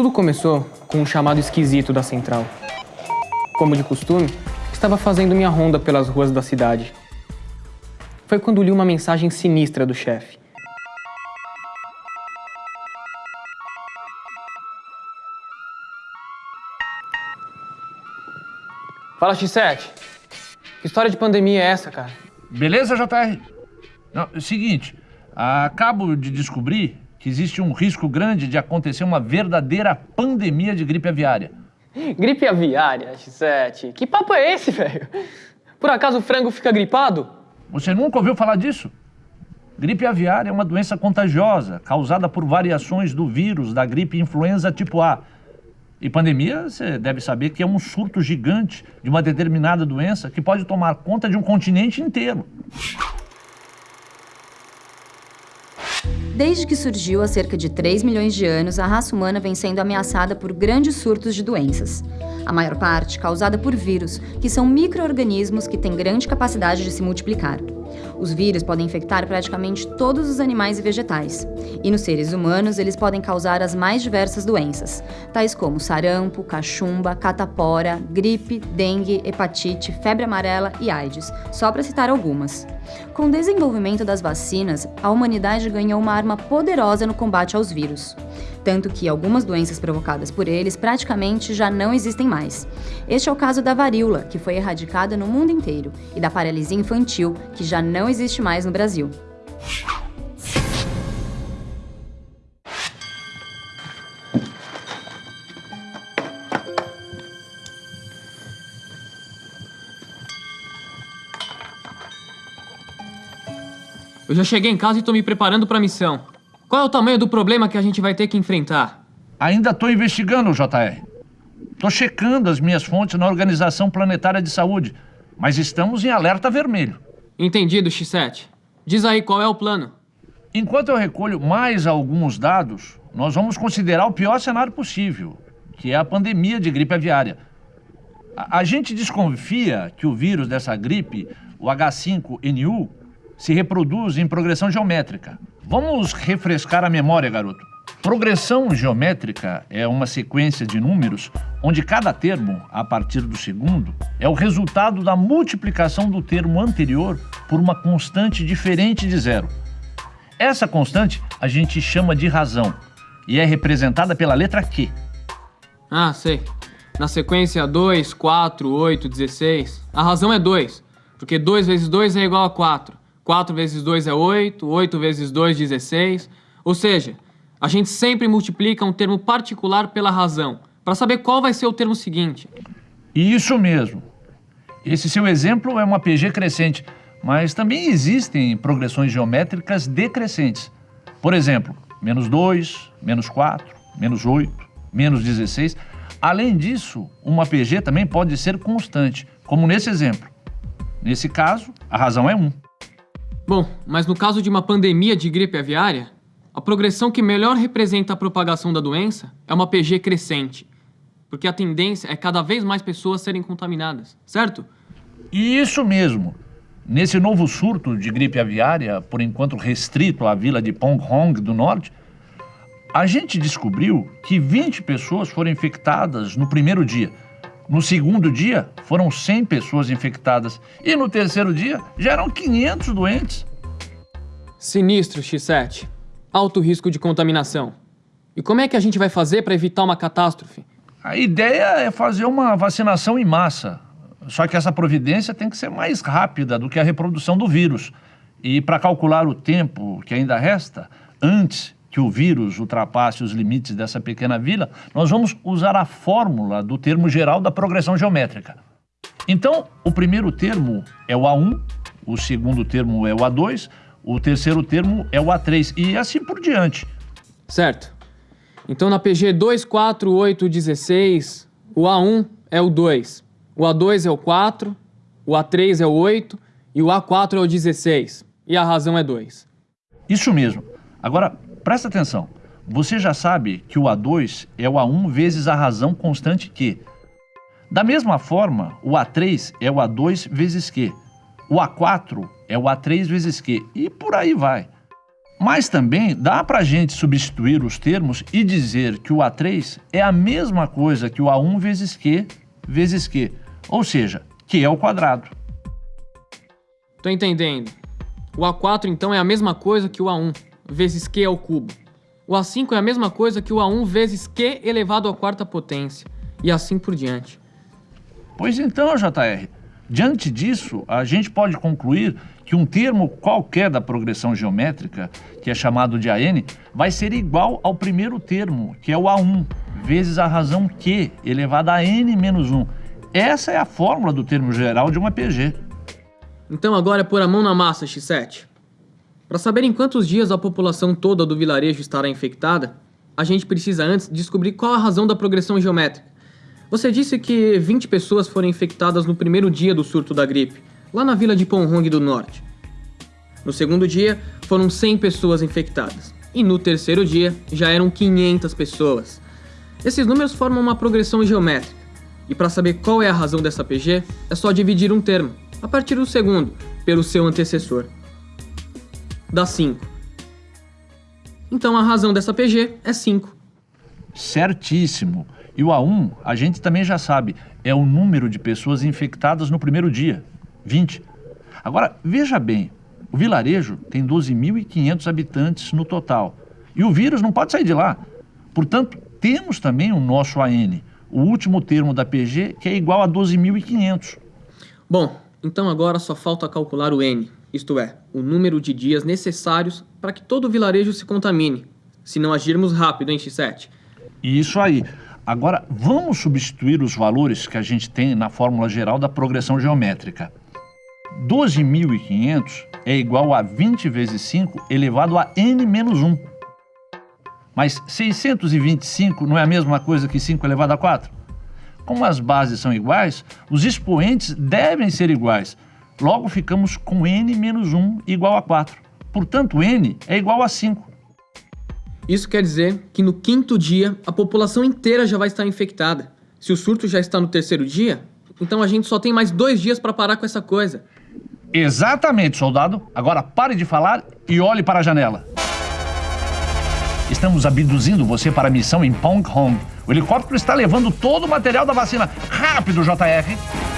Tudo começou com um chamado esquisito da central. Como de costume, estava fazendo minha ronda pelas ruas da cidade. Foi quando li uma mensagem sinistra do chefe. Fala, X7. Que história de pandemia é essa, cara? Beleza, JR? Não, é o seguinte, acabo de descobrir que existe um risco grande de acontecer uma verdadeira pandemia de gripe aviária. Gripe aviária, X7? Que papo é esse, velho? Por acaso o frango fica gripado? Você nunca ouviu falar disso? Gripe aviária é uma doença contagiosa causada por variações do vírus da gripe influenza tipo A e pandemia, você deve saber que é um surto gigante de uma determinada doença que pode tomar conta de um continente inteiro. Desde que surgiu há cerca de 3 milhões de anos, a raça humana vem sendo ameaçada por grandes surtos de doenças. A maior parte causada por vírus, que são micro-organismos que têm grande capacidade de se multiplicar. Os vírus podem infectar praticamente todos os animais e vegetais. E nos seres humanos, eles podem causar as mais diversas doenças, tais como sarampo, cachumba, catapora, gripe, dengue, hepatite, febre amarela e AIDS, só para citar algumas. Com o desenvolvimento das vacinas, a humanidade ganhou uma arma poderosa no combate aos vírus. Tanto que algumas doenças provocadas por eles praticamente já não existem mais. Este é o caso da varíola, que foi erradicada no mundo inteiro, e da paralisia infantil, que já não existe mais no Brasil. Eu já cheguei em casa e tô me preparando para a missão. Qual é o tamanho do problema que a gente vai ter que enfrentar? Ainda estou investigando, JR. Estou checando as minhas fontes na Organização Planetária de Saúde, mas estamos em alerta vermelho. Entendido, X7. Diz aí qual é o plano. Enquanto eu recolho mais alguns dados, nós vamos considerar o pior cenário possível, que é a pandemia de gripe aviária. A, a gente desconfia que o vírus dessa gripe, o H5N1, se reproduz em progressão geométrica. Vamos refrescar a memória, garoto. Progressão geométrica é uma sequência de números onde cada termo, a partir do segundo, é o resultado da multiplicação do termo anterior por uma constante diferente de zero. Essa constante a gente chama de razão e é representada pela letra Q. Ah, sei. Na sequência 2, 4, 8, 16, a razão é 2, porque 2 vezes 2 é igual a 4. 4 vezes 2 é 8, 8 vezes 2, 16. Ou seja, a gente sempre multiplica um termo particular pela razão, para saber qual vai ser o termo seguinte. Isso mesmo. Esse seu exemplo é uma PG crescente, mas também existem progressões geométricas decrescentes. Por exemplo, menos 2, menos 4, menos 8, menos 16. Além disso, uma PG também pode ser constante, como nesse exemplo. Nesse caso, a razão é 1. Bom, mas no caso de uma pandemia de gripe aviária, a progressão que melhor representa a propagação da doença é uma PG crescente, porque a tendência é cada vez mais pessoas serem contaminadas, certo? Isso mesmo. Nesse novo surto de gripe aviária, por enquanto restrito à vila de Pong Hong do Norte, a gente descobriu que 20 pessoas foram infectadas no primeiro dia. No segundo dia, foram 100 pessoas infectadas. E no terceiro dia, já eram 500 doentes. Sinistro, X7. Alto risco de contaminação. E como é que a gente vai fazer para evitar uma catástrofe? A ideia é fazer uma vacinação em massa. Só que essa providência tem que ser mais rápida do que a reprodução do vírus. E para calcular o tempo que ainda resta, antes que o vírus ultrapasse os limites dessa pequena vila, nós vamos usar a fórmula do termo geral da progressão geométrica. Então, o primeiro termo é o A1, o segundo termo é o A2, o terceiro termo é o A3 e assim por diante. Certo. Então, na PG 24816, o A1 é o 2, o A2 é o 4, o A3 é o 8 e o A4 é o 16. E a razão é 2. Isso mesmo. Agora, Presta atenção. Você já sabe que o A2 é o A1 vezes a razão constante Q. Da mesma forma, o A3 é o A2 vezes Q. O A4 é o A3 vezes Q. E por aí vai. Mas também dá para a gente substituir os termos e dizer que o A3 é a mesma coisa que o A1 vezes Q vezes Q, ou seja, Q ao quadrado. Tô entendendo. O A4 então é a mesma coisa que o A1 vezes Q ao cubo. O A5 é a mesma coisa que o A1 vezes Q elevado à quarta potência. E assim por diante. Pois então, JR, diante disso, a gente pode concluir que um termo qualquer da progressão geométrica, que é chamado de AN, vai ser igual ao primeiro termo, que é o A1, vezes a razão Q elevada a n menos 1. Essa é a fórmula do termo geral de um APG. Então agora é pôr a mão na massa, X7. Para saber em quantos dias a população toda do vilarejo estará infectada, a gente precisa antes descobrir qual a razão da progressão geométrica. Você disse que 20 pessoas foram infectadas no primeiro dia do surto da gripe lá na vila de Ponhong do Norte. No segundo dia, foram 100 pessoas infectadas. E no terceiro dia, já eram 500 pessoas. Esses números formam uma progressão geométrica. E para saber qual é a razão dessa PG, é só dividir um termo, a partir do segundo, pelo seu antecessor. Dá 5. Então a razão dessa PG é 5. Certíssimo. E o A1, a gente também já sabe, é o número de pessoas infectadas no primeiro dia. 20. Agora, veja bem, o vilarejo tem 12.500 habitantes no total. E o vírus não pode sair de lá. Portanto, temos também o nosso AN, o último termo da PG, que é igual a 12.500. Bom, então agora só falta calcular o N, isto é, o número de dias necessários para que todo o vilarejo se contamine, se não agirmos rápido, hein, X7? Isso aí. Agora, vamos substituir os valores que a gente tem na fórmula geral da progressão geométrica. 12.500 é igual a 20 vezes 5 elevado a n menos 1. Mas 625 não é a mesma coisa que 5 elevado a 4? Como as bases são iguais, os expoentes devem ser iguais. Logo ficamos com n menos 1 igual a 4. Portanto, n é igual a 5. Isso quer dizer que no quinto dia a população inteira já vai estar infectada. Se o surto já está no terceiro dia, então a gente só tem mais dois dias para parar com essa coisa. Exatamente, soldado. Agora pare de falar e olhe para a janela. Estamos abduzindo você para a missão em Pong Hong. O helicóptero está levando todo o material da vacina. Rápido, JR!